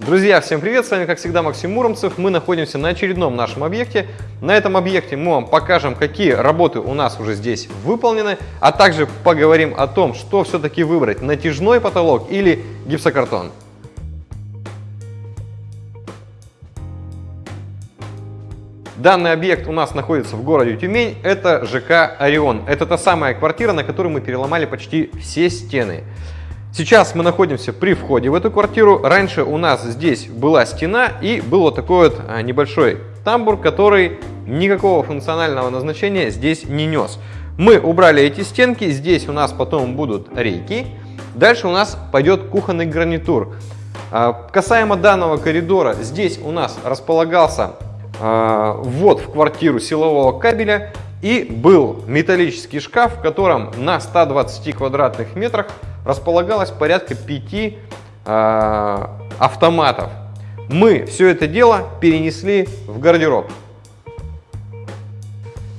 Друзья, всем привет! С вами, как всегда, Максим Муромцев. Мы находимся на очередном нашем объекте. На этом объекте мы вам покажем, какие работы у нас уже здесь выполнены, а также поговорим о том, что все-таки выбрать, натяжной потолок или гипсокартон. Данный объект у нас находится в городе Тюмень. Это ЖК «Орион». Это та самая квартира, на которой мы переломали почти все стены. Сейчас мы находимся при входе в эту квартиру. Раньше у нас здесь была стена и был вот такой вот а, небольшой тамбур, который никакого функционального назначения здесь не нес. Мы убрали эти стенки, здесь у нас потом будут рейки. Дальше у нас пойдет кухонный гарнитур. А, касаемо данного коридора, здесь у нас располагался а, ввод в квартиру силового кабеля и был металлический шкаф, в котором на 120 квадратных метрах располагалось порядка 5 э, автоматов. Мы все это дело перенесли в гардероб.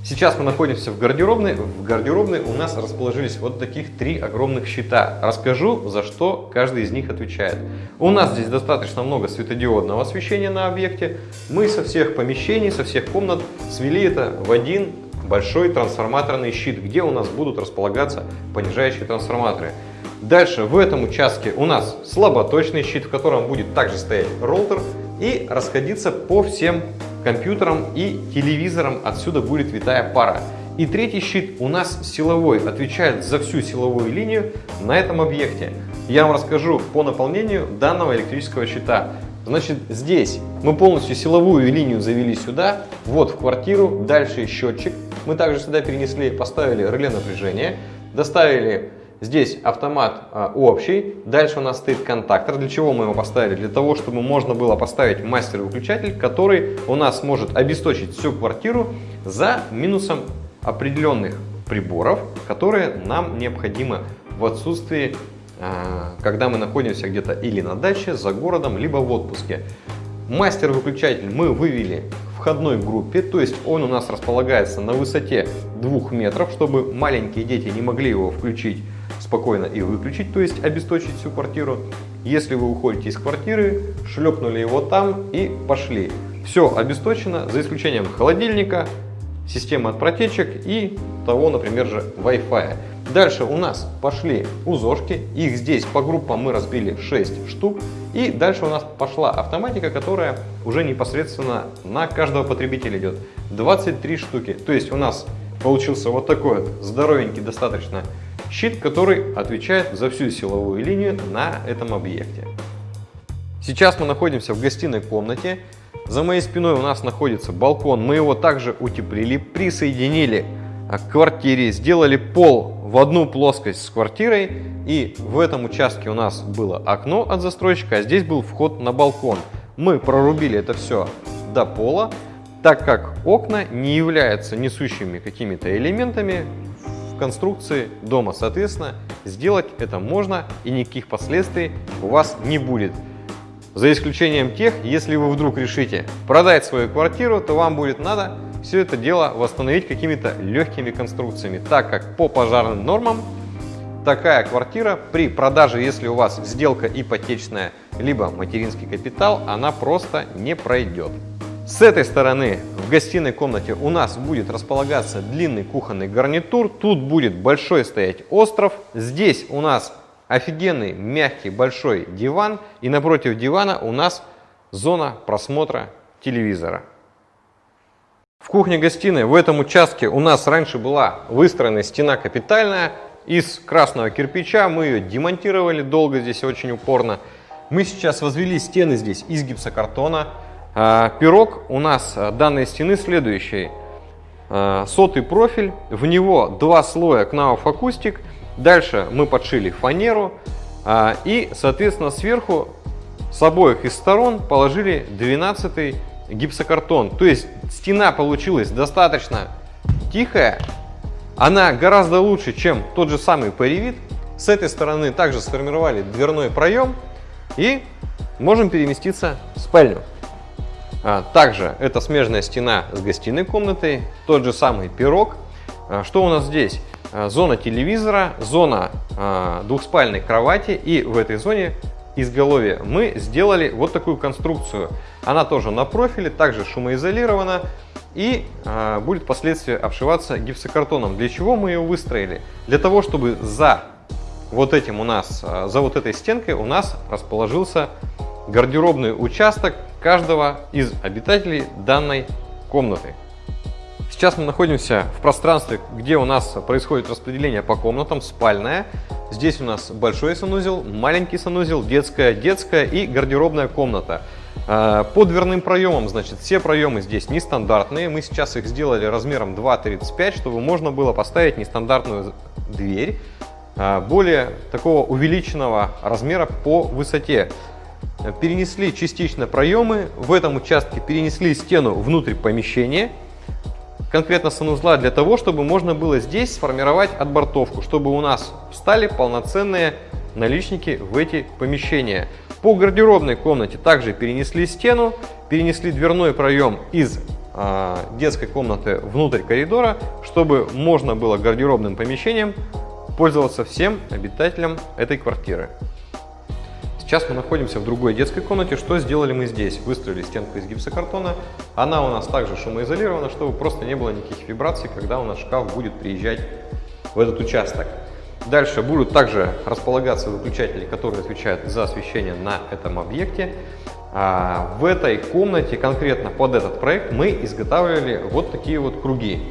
Сейчас мы находимся в гардеробной. В гардеробной у нас расположились вот таких три огромных щита. Расскажу, за что каждый из них отвечает. У нас здесь достаточно много светодиодного освещения на объекте. Мы со всех помещений, со всех комнат свели это в один большой трансформаторный щит, где у нас будут располагаться понижающие трансформаторы. Дальше в этом участке у нас слаботочный щит, в котором будет также стоять роутер и расходиться по всем компьютерам и телевизорам. Отсюда будет витая пара. И третий щит у нас силовой, отвечает за всю силовую линию на этом объекте. Я вам расскажу по наполнению данного электрического щита. Значит, здесь мы полностью силовую линию завели сюда, вот в квартиру, дальше счетчик. Мы также сюда перенесли, поставили реле напряжения, доставили Здесь автомат а, общий, дальше у нас стоит контактор. Для чего мы его поставили? Для того, чтобы можно было поставить мастер-выключатель, который у нас может обесточить всю квартиру за минусом определенных приборов, которые нам необходимы в отсутствии, а, когда мы находимся где-то или на даче, за городом, либо в отпуске. Мастер-выключатель мы вывели в входной группе, то есть он у нас располагается на высоте 2 метров, чтобы маленькие дети не могли его включить спокойно и выключить, то есть обесточить всю квартиру. Если вы уходите из квартиры, шлепнули его там и пошли. Все обесточено, за исключением холодильника, системы от протечек и того, например, же Wi-Fi. Дальше у нас пошли узошки, их здесь по группам мы разбили 6 штук. И дальше у нас пошла автоматика, которая уже непосредственно на каждого потребителя идет. 23 штуки. То есть у нас получился вот такой здоровенький достаточно щит, который отвечает за всю силовую линию на этом объекте. Сейчас мы находимся в гостиной комнате. За моей спиной у нас находится балкон. Мы его также утеплили, присоединили к квартире, сделали пол в одну плоскость с квартирой. И в этом участке у нас было окно от застройщика, а здесь был вход на балкон. Мы прорубили это все до пола, так как окна не являются несущими какими-то элементами, конструкции дома. Соответственно, сделать это можно и никаких последствий у вас не будет. За исключением тех, если вы вдруг решите продать свою квартиру, то вам будет надо все это дело восстановить какими-то легкими конструкциями, так как по пожарным нормам такая квартира при продаже, если у вас сделка ипотечная, либо материнский капитал, она просто не пройдет. С этой стороны в гостиной комнате у нас будет располагаться длинный кухонный гарнитур. Тут будет большой стоять остров. Здесь у нас офигенный мягкий большой диван. И напротив дивана у нас зона просмотра телевизора. В кухне-гостиной в этом участке у нас раньше была выстроена стена капитальная из красного кирпича. Мы ее демонтировали долго здесь очень упорно. Мы сейчас возвели стены здесь из гипсокартона. А, пирог у нас а, данной стены следующий. А, сотый профиль, в него два слоя Knauf акустик. Дальше мы подшили фанеру и, соответственно, сверху с обоих из сторон положили 12 гипсокартон. То есть стена получилась достаточно тихая. Она гораздо лучше, чем тот же самый паревит. С этой стороны также сформировали дверной проем и можем переместиться в спальню. А, также это смежная стена с гостиной комнатой, тот же самый пирог. А, что у нас здесь? А, зона телевизора, зона двухспальной кровати и в этой зоне изголовья, мы сделали вот такую конструкцию. Она тоже на профиле, также шумоизолирована и будет впоследствии обшиваться гипсокартоном. Для чего мы ее выстроили? Для того, чтобы за вот этим у нас, за вот этой стенкой у нас расположился гардеробный участок каждого из обитателей данной комнаты. Сейчас мы находимся в пространстве, где у нас происходит распределение по комнатам, спальная. Здесь у нас большой санузел, маленький санузел, детская, детская и гардеробная комната. А, по дверным проемам, значит, все проемы здесь нестандартные. Мы сейчас их сделали размером 2,35, чтобы можно было поставить нестандартную дверь а, более такого увеличенного размера по высоте. Перенесли частично проемы, в этом участке перенесли стену внутрь помещения конкретно санузла для того, чтобы можно было здесь сформировать отбортовку, чтобы у нас встали полноценные наличники в эти помещения. По гардеробной комнате также перенесли стену, перенесли дверной проем из э, детской комнаты внутрь коридора, чтобы можно было гардеробным помещением пользоваться всем обитателям этой квартиры. Сейчас мы находимся в другой детской комнате. Что сделали мы здесь? Выстроили стенку из гипсокартона. Она у нас также шумоизолирована, чтобы просто не было никаких вибраций, когда у нас шкаф будет приезжать в этот участок. Дальше будут также располагаться выключатели, которые отвечают за освещение на этом объекте. А в этой комнате, конкретно под этот проект, мы изготавливали вот такие вот круги.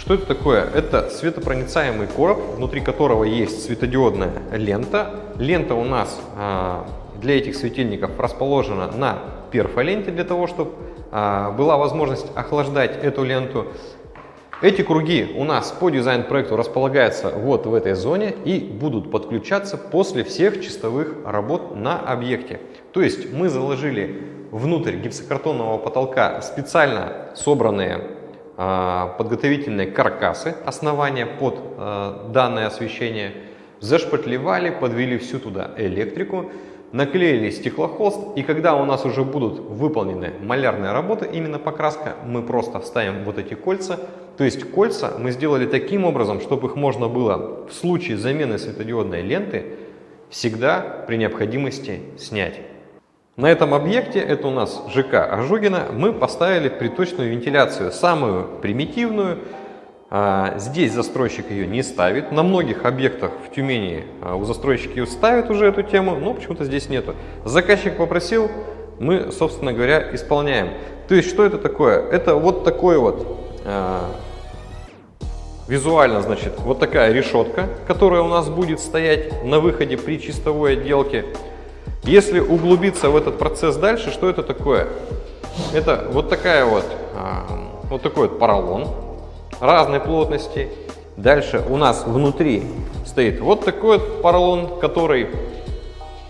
Что это такое? Это светопроницаемый короб, внутри которого есть светодиодная лента. Лента у нас а, для этих светильников расположена на перфоленте для того, чтобы а, была возможность охлаждать эту ленту. Эти круги у нас по дизайн-проекту располагаются вот в этой зоне и будут подключаться после всех чистовых работ на объекте. То есть мы заложили внутрь гипсокартонного потолка специально собранные подготовительные каркасы, основания под э, данное освещение, зашпатлевали, подвели всю туда электрику, наклеили стеклохолст, и когда у нас уже будут выполнены малярные работы, именно покраска, мы просто вставим вот эти кольца. То есть кольца мы сделали таким образом, чтобы их можно было в случае замены светодиодной ленты всегда при необходимости снять. На этом объекте, это у нас ЖК Ожогина, мы поставили приточную вентиляцию, самую примитивную, а, здесь застройщик ее не ставит. На многих объектах в Тюмени а, у застройщика ее ставят уже эту тему, но почему-то здесь нету. Заказчик попросил, мы, собственно говоря, исполняем. То есть, что это такое? Это вот такой вот э, визуально, значит, вот такая решетка, которая у нас будет стоять на выходе при чистовой отделке. Если углубиться в этот процесс дальше, что это такое? Это вот такая вот, э, вот такой вот поролон разной плотности. Дальше у нас внутри стоит вот такой вот поролон, который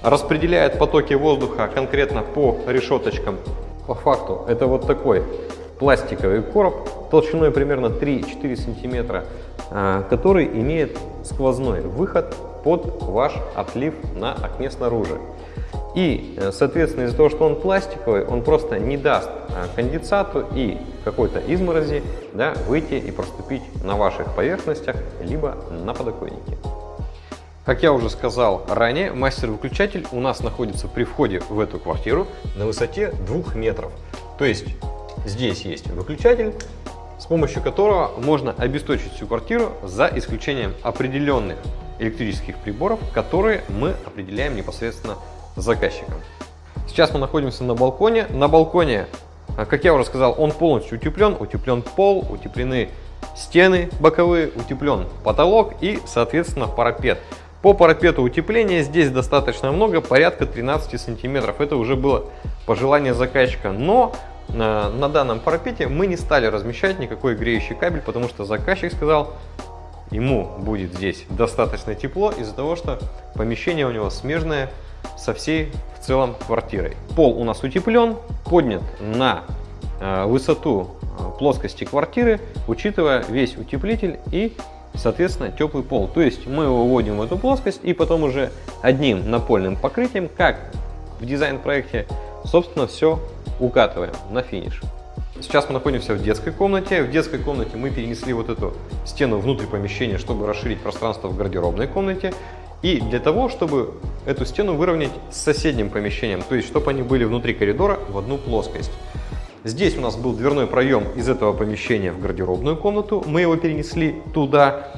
распределяет потоки воздуха конкретно по решеточкам. По факту это вот такой пластиковый короб толщиной примерно 3-4 сантиметра, а, который имеет сквозной выход под ваш отлив на окне снаружи. И, э, соответственно, из-за того, что он пластиковый, он просто не даст э, конденсату и какой-то изморози да, выйти и проступить на ваших поверхностях, либо на подоконнике. Как я уже сказал ранее, мастер-выключатель у нас находится при входе в эту квартиру на высоте 2 метров. То есть здесь есть выключатель, с помощью которого можно обесточить всю квартиру за исключением определенных электрических приборов, которые мы определяем непосредственно заказчиком. Сейчас мы находимся на балконе. На балконе, а, как я уже сказал, он полностью утеплен. Утеплен пол, утеплены стены боковые, утеплен потолок и, соответственно, парапет. По парапету утепления здесь достаточно много, порядка 13 сантиметров. Это уже было пожелание заказчика. Но на, на данном парапете мы не стали размещать никакой греющий кабель, потому что заказчик сказал, ему будет здесь достаточно тепло из-за того, что помещение у него смежное со всей в целом квартирой. Пол у нас утеплен, поднят на э, высоту э, плоскости квартиры, учитывая весь утеплитель и, соответственно, теплый пол. То есть мы его вводим в эту плоскость и потом уже одним напольным покрытием, как в дизайн-проекте, собственно, все укатываем на финиш. Сейчас мы находимся в детской комнате. В детской комнате мы перенесли вот эту стену внутрь помещения, чтобы расширить пространство в гардеробной комнате. И для того, чтобы эту стену выровнять с соседним помещением, то есть чтобы они были внутри коридора в одну плоскость. Здесь у нас был дверной проем из этого помещения в гардеробную комнату, мы его перенесли туда.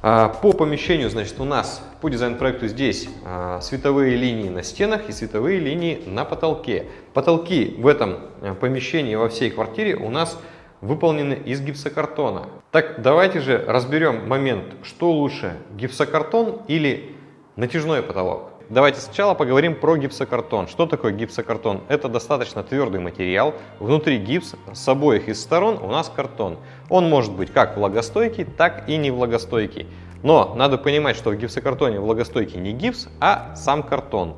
А, по помещению, значит, у нас по дизайн-проекту здесь а, световые линии на стенах и световые линии на потолке. Потолки в этом э, помещении во всей квартире у нас выполнены из гипсокартона. Так, давайте же разберем момент, что лучше, гипсокартон или натяжной потолок. Давайте сначала поговорим про гипсокартон. Что такое гипсокартон? Это достаточно твердый материал. Внутри гипс, с обоих из сторон у нас картон. Он может быть как влагостойкий, так и не влагостойкий. Но надо понимать, что в гипсокартоне влагостойкий не гипс, а сам картон.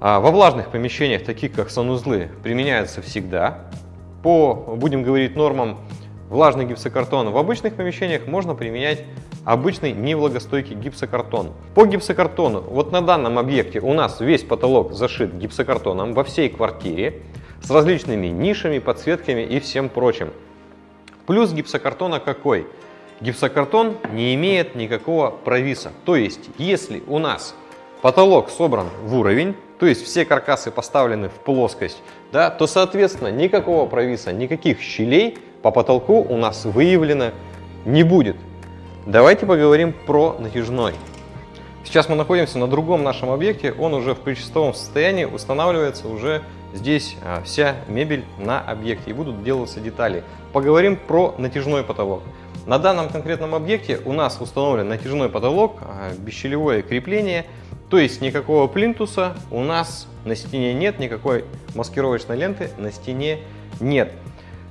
А во влажных помещениях, таких как санузлы, применяется всегда. По, будем говорить, нормам влажный гипсокартон в обычных помещениях можно применять обычный невлагостойкий гипсокартон. По гипсокартону, вот на данном объекте у нас весь потолок зашит гипсокартоном во всей квартире с различными нишами, подсветками и всем прочим. Плюс гипсокартона какой? Гипсокартон не имеет никакого провиса. То есть, если у нас потолок собран в уровень, то есть все каркасы поставлены в плоскость, да, то соответственно никакого провиса, никаких щелей по потолку у нас выявлено не будет. Давайте поговорим про натяжной. Сейчас мы находимся на другом нашем объекте, он уже в причастовом состоянии, устанавливается уже здесь а, вся мебель на объекте и будут делаться детали. Поговорим про натяжной потолок. На данном конкретном объекте у нас установлен натяжной потолок, а, бесщелевое крепление, то есть никакого плинтуса у нас на стене нет, никакой маскировочной ленты на стене нет.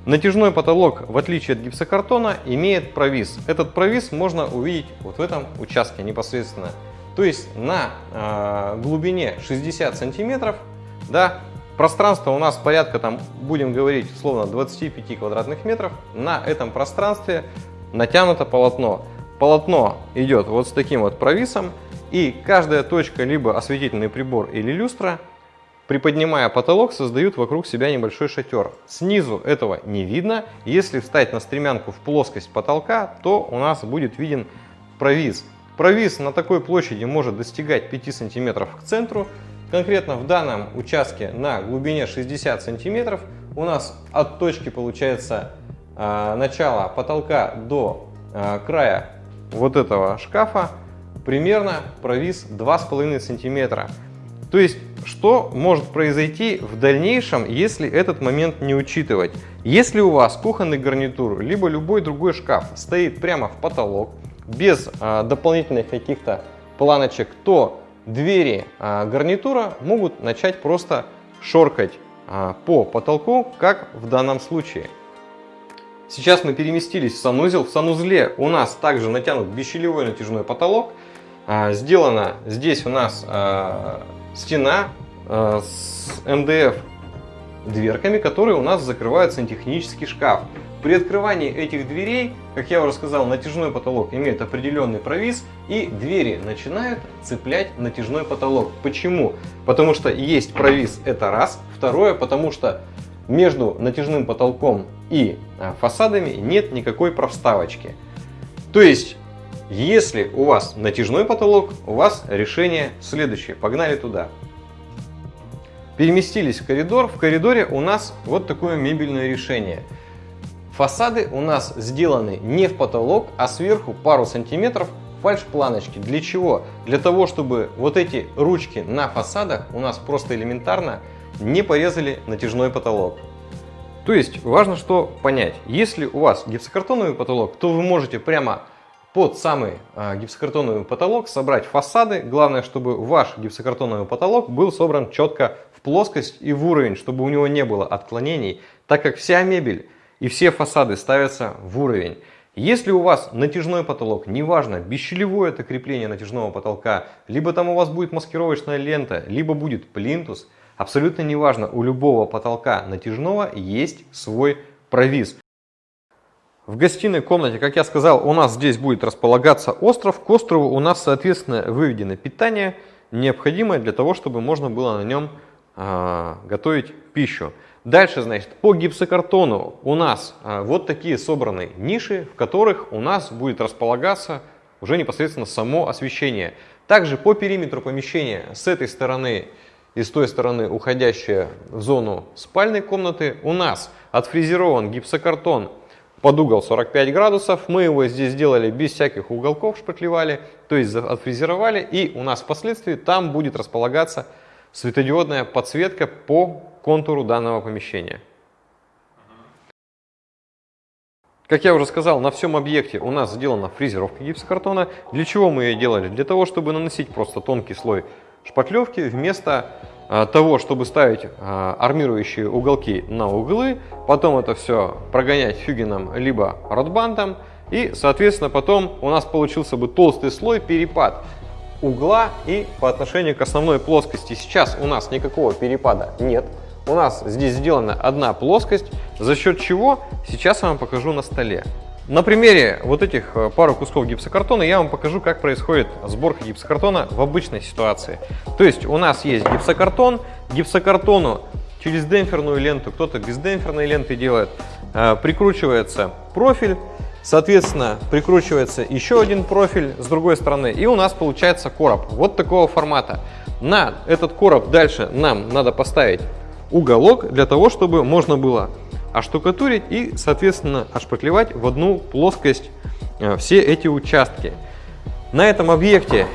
Натяжной потолок, в отличие от гипсокартона, имеет провис. Этот провис можно увидеть вот в этом участке непосредственно. То есть на э, глубине 60 сантиметров, да, пространство у нас порядка, там, будем говорить, условно, 25 квадратных метров. На этом пространстве натянуто полотно. Полотно идет вот с таким вот провисом, и каждая точка, либо осветительный прибор или люстра, Приподнимая потолок, создают вокруг себя небольшой шатер. Снизу этого не видно. Если встать на стремянку в плоскость потолка, то у нас будет виден провис. Провис на такой площади может достигать 5 см к центру. Конкретно в данном участке на глубине 60 см у нас от точки получается э, начала потолка до э, края вот этого шкафа примерно провис 2,5 см. То есть что может произойти в дальнейшем, если этот момент не учитывать? Если у вас кухонный гарнитур, либо любой другой шкаф стоит прямо в потолок, без а, дополнительных каких-то планочек, то двери а, гарнитура могут начать просто шоркать а, по потолку, как в данном случае. Сейчас мы переместились в санузел. В санузле у нас также натянут бесщелевой натяжной потолок. А, сделано здесь у нас а, стена э, с МДФ дверками, которые у нас закрывают сантехнический шкаф. При открывании этих дверей, как я уже сказал, натяжной потолок имеет определенный провис, и двери начинают цеплять натяжной потолок. Почему? Потому что есть провис, это раз. Второе, потому что между натяжным потолком и фасадами нет никакой проставочки. То есть если у вас натяжной потолок, у вас решение следующее. Погнали туда. Переместились в коридор. В коридоре у нас вот такое мебельное решение. Фасады у нас сделаны не в потолок, а сверху пару сантиметров фальш-планочки. Для чего? Для того, чтобы вот эти ручки на фасадах у нас просто элементарно не порезали натяжной потолок. То есть важно что понять. Если у вас гипсокартоновый потолок, то вы можете прямо под самый а, гипсокартоновый потолок собрать фасады. Главное, чтобы ваш гипсокартоновый потолок был собран четко в плоскость и в уровень, чтобы у него не было отклонений, так как вся мебель и все фасады ставятся в уровень. Если у вас натяжной потолок, неважно, бесщелевое это крепление натяжного потолка, либо там у вас будет маскировочная лента, либо будет плинтус, абсолютно неважно, у любого потолка натяжного есть свой провис. В гостиной комнате, как я сказал, у нас здесь будет располагаться остров. К острову у нас, соответственно, выведено питание, необходимое для того, чтобы можно было на нем э, готовить пищу. Дальше, значит, по гипсокартону у нас э, вот такие собраны ниши, в которых у нас будет располагаться уже непосредственно само освещение. Также по периметру помещения с этой стороны и с той стороны, уходящая в зону спальной комнаты, у нас отфрезерован гипсокартон под угол 45 градусов. Мы его здесь сделали без всяких уголков, шпатлевали, то есть отфрезеровали. И у нас впоследствии там будет располагаться светодиодная подсветка по контуру данного помещения. Как я уже сказал, на всем объекте у нас сделана фрезеровка гипсокартона. Для чего мы ее делали? Для того, чтобы наносить просто тонкий слой шпатлевки вместо того, чтобы ставить а, армирующие уголки на углы, потом это все прогонять фюгеном либо ротбандом, и, соответственно, потом у нас получился бы толстый слой перепад угла и по отношению к основной плоскости. Сейчас у нас никакого перепада нет. У нас здесь сделана одна плоскость, за счет чего сейчас я вам покажу на столе. На примере вот этих э, пару кусков гипсокартона я вам покажу, как происходит сборка гипсокартона в обычной ситуации. То есть у нас есть гипсокартон, гипсокартону через демпферную ленту, кто-то без демпферной ленты делает, э, прикручивается профиль, соответственно прикручивается еще один профиль с другой стороны и у нас получается короб вот такого формата. На этот короб дальше нам надо поставить уголок для того, чтобы можно было оштукатурить и, соответственно, отшпаклевать в одну плоскость э, все эти участки. На этом объекте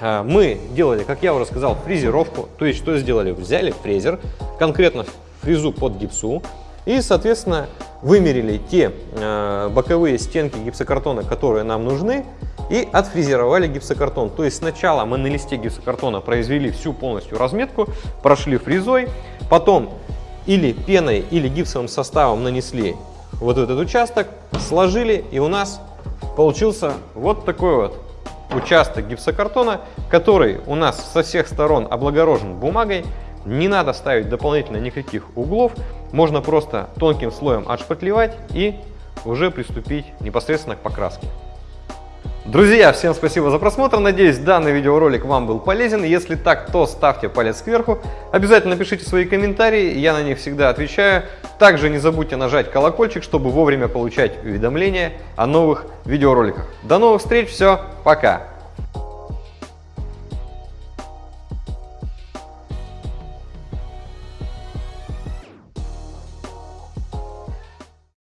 э, мы делали, как я уже сказал, фрезеровку. То есть, что сделали? Взяли фрезер, конкретно фрезу под гипсу, и, соответственно, вымерили те э, боковые стенки гипсокартона, которые нам нужны, и отфрезеровали гипсокартон. То есть сначала мы на листе гипсокартона произвели всю полностью разметку, прошли фрезой, потом или пеной, или гипсовым составом нанесли вот этот участок, сложили, и у нас получился вот такой вот участок гипсокартона, который у нас со всех сторон облагорожен бумагой. Не надо ставить дополнительно никаких углов, можно просто тонким слоем отшпатлевать и уже приступить непосредственно к покраске. Друзья, всем спасибо за просмотр. Надеюсь, данный видеоролик вам был полезен. Если так, то ставьте палец кверху. Обязательно пишите свои комментарии, я на них всегда отвечаю. Также не забудьте нажать колокольчик, чтобы вовремя получать уведомления о новых видеороликах. До новых встреч, все, пока!